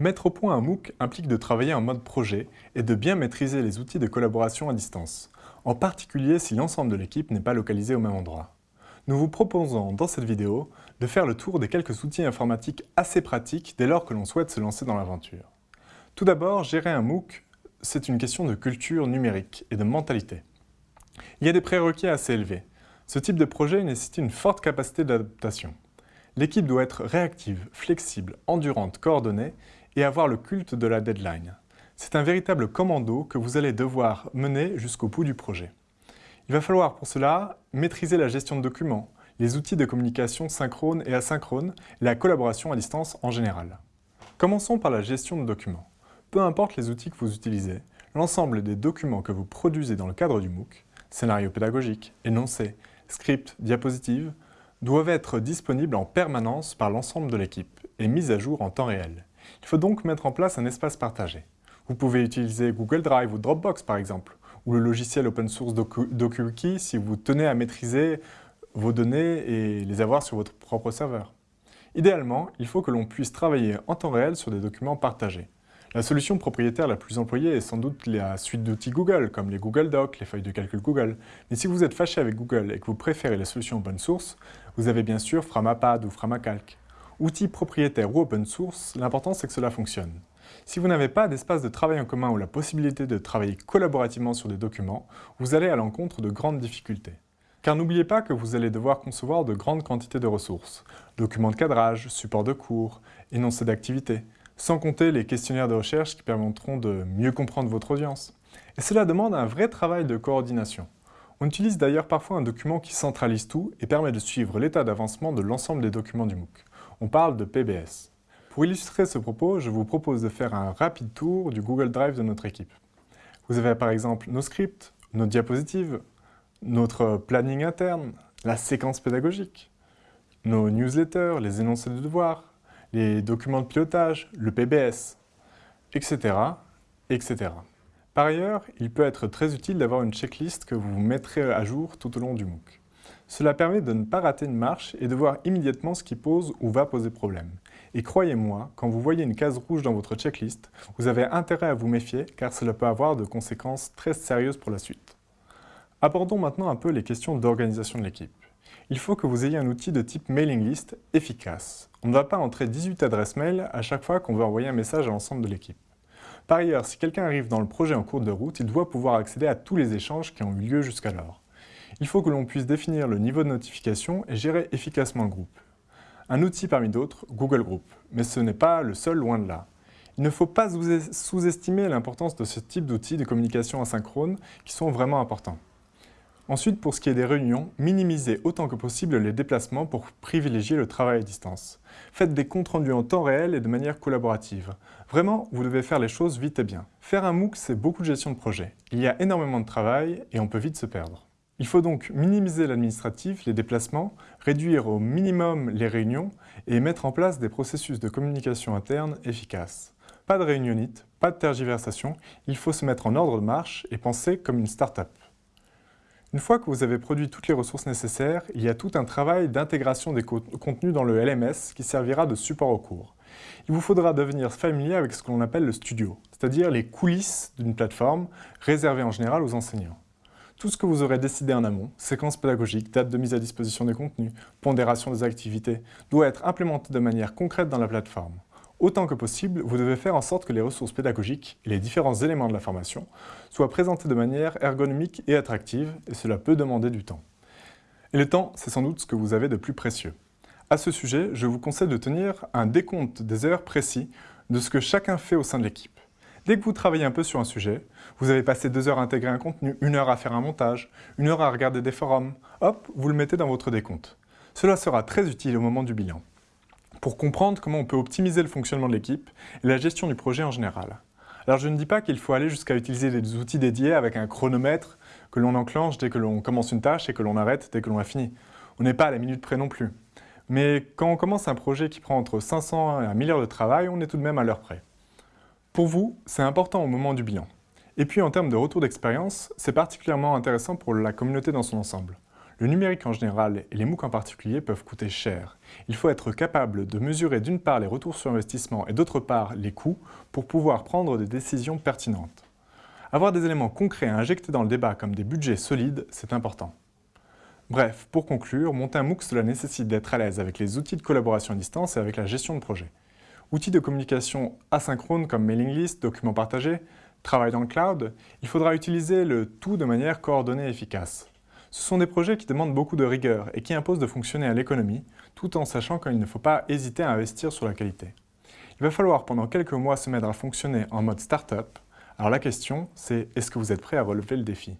Mettre au point un MOOC implique de travailler en mode projet et de bien maîtriser les outils de collaboration à distance, en particulier si l'ensemble de l'équipe n'est pas localisé au même endroit. Nous vous proposons dans cette vidéo de faire le tour des quelques outils informatiques assez pratiques dès lors que l'on souhaite se lancer dans l'aventure. Tout d'abord, gérer un MOOC, c'est une question de culture numérique et de mentalité. Il y a des prérequis assez élevés. Ce type de projet nécessite une forte capacité d'adaptation. L'équipe doit être réactive, flexible, endurante, coordonnée et avoir le culte de la deadline. C'est un véritable commando que vous allez devoir mener jusqu'au bout du projet. Il va falloir pour cela maîtriser la gestion de documents, les outils de communication synchrone et asynchrone, la collaboration à distance en général. Commençons par la gestion de documents. Peu importe les outils que vous utilisez, l'ensemble des documents que vous produisez dans le cadre du MOOC, scénario pédagogique, énoncé, script, diapositive, doivent être disponibles en permanence par l'ensemble de l'équipe et mis à jour en temps réel. Il faut donc mettre en place un espace partagé. Vous pouvez utiliser Google Drive ou Dropbox par exemple, ou le logiciel open source DokuWiki si vous tenez à maîtriser vos données et les avoir sur votre propre serveur. Idéalement, il faut que l'on puisse travailler en temps réel sur des documents partagés. La solution propriétaire la plus employée est sans doute la suite d'outils Google, comme les Google Docs, les feuilles de calcul Google. Mais si vous êtes fâché avec Google et que vous préférez la solution open source, vous avez bien sûr Framapad ou Framacalc. Outils propriétaires ou open source, l'important c'est que cela fonctionne. Si vous n'avez pas d'espace de travail en commun ou la possibilité de travailler collaborativement sur des documents, vous allez à l'encontre de grandes difficultés. Car n'oubliez pas que vous allez devoir concevoir de grandes quantités de ressources, documents de cadrage, supports de cours, énoncés d'activités, sans compter les questionnaires de recherche qui permettront de mieux comprendre votre audience. Et cela demande un vrai travail de coordination. On utilise d'ailleurs parfois un document qui centralise tout et permet de suivre l'état d'avancement de l'ensemble des documents du MOOC. On parle de PBS. Pour illustrer ce propos, je vous propose de faire un rapide tour du Google Drive de notre équipe. Vous avez par exemple nos scripts, nos diapositives, notre planning interne, la séquence pédagogique, nos newsletters, les énoncés de devoirs, les documents de pilotage, le PBS, etc. etc. Par ailleurs, il peut être très utile d'avoir une checklist que vous mettrez à jour tout au long du MOOC. Cela permet de ne pas rater une marche et de voir immédiatement ce qui pose ou va poser problème. Et croyez-moi, quand vous voyez une case rouge dans votre checklist, vous avez intérêt à vous méfier car cela peut avoir de conséquences très sérieuses pour la suite. Abordons maintenant un peu les questions d'organisation de l'équipe. Il faut que vous ayez un outil de type mailing list efficace. On ne va pas entrer 18 adresses mail à chaque fois qu'on veut envoyer un message à l'ensemble de l'équipe. Par ailleurs, si quelqu'un arrive dans le projet en cours de route, il doit pouvoir accéder à tous les échanges qui ont eu lieu jusqu'alors il faut que l'on puisse définir le niveau de notification et gérer efficacement le groupe. Un outil parmi d'autres, Google Group, mais ce n'est pas le seul loin de là. Il ne faut pas sous-estimer l'importance de ce type d'outils de communication asynchrone qui sont vraiment importants. Ensuite, pour ce qui est des réunions, minimisez autant que possible les déplacements pour privilégier le travail à distance. Faites des comptes rendus en temps réel et de manière collaborative. Vraiment, vous devez faire les choses vite et bien. Faire un MOOC, c'est beaucoup de gestion de projet. Il y a énormément de travail et on peut vite se perdre. Il faut donc minimiser l'administratif, les déplacements, réduire au minimum les réunions et mettre en place des processus de communication interne efficaces. Pas de réunionnite, pas de tergiversation, il faut se mettre en ordre de marche et penser comme une start-up. Une fois que vous avez produit toutes les ressources nécessaires, il y a tout un travail d'intégration des contenus dans le LMS qui servira de support au cours. Il vous faudra devenir familier avec ce que l'on appelle le studio, c'est-à-dire les coulisses d'une plateforme réservée en général aux enseignants. Tout ce que vous aurez décidé en amont, séquence pédagogique, date de mise à disposition des contenus, pondération des activités, doit être implémenté de manière concrète dans la plateforme. Autant que possible, vous devez faire en sorte que les ressources pédagogiques et les différents éléments de la formation soient présentés de manière ergonomique et attractive, et cela peut demander du temps. Et le temps, c'est sans doute ce que vous avez de plus précieux. À ce sujet, je vous conseille de tenir un décompte des heures précis de ce que chacun fait au sein de l'équipe. Dès que vous travaillez un peu sur un sujet, vous avez passé deux heures à intégrer un contenu, une heure à faire un montage, une heure à regarder des forums, hop, vous le mettez dans votre décompte. Cela sera très utile au moment du bilan, pour comprendre comment on peut optimiser le fonctionnement de l'équipe et la gestion du projet en général. Alors je ne dis pas qu'il faut aller jusqu'à utiliser des outils dédiés avec un chronomètre que l'on enclenche dès que l'on commence une tâche et que l'on arrête dès que l'on a fini. On n'est pas à la minute près non plus. Mais quand on commence un projet qui prend entre 500 et 1 000 heures de travail, on est tout de même à l'heure près. Pour vous, c'est important au moment du bilan. Et puis en termes de retour d'expérience, c'est particulièrement intéressant pour la communauté dans son ensemble. Le numérique en général et les MOOC en particulier peuvent coûter cher. Il faut être capable de mesurer d'une part les retours sur investissement et d'autre part les coûts pour pouvoir prendre des décisions pertinentes. Avoir des éléments concrets à injecter dans le débat comme des budgets solides, c'est important. Bref, pour conclure, monter un MOOC cela nécessite d'être à l'aise avec les outils de collaboration à distance et avec la gestion de projet. Outils de communication asynchrone comme mailing list, documents partagés, travail dans le cloud, il faudra utiliser le tout de manière coordonnée et efficace. Ce sont des projets qui demandent beaucoup de rigueur et qui imposent de fonctionner à l'économie, tout en sachant qu'il ne faut pas hésiter à investir sur la qualité. Il va falloir pendant quelques mois se mettre à fonctionner en mode start-up. Alors la question, c'est est-ce que vous êtes prêt à relever le défi?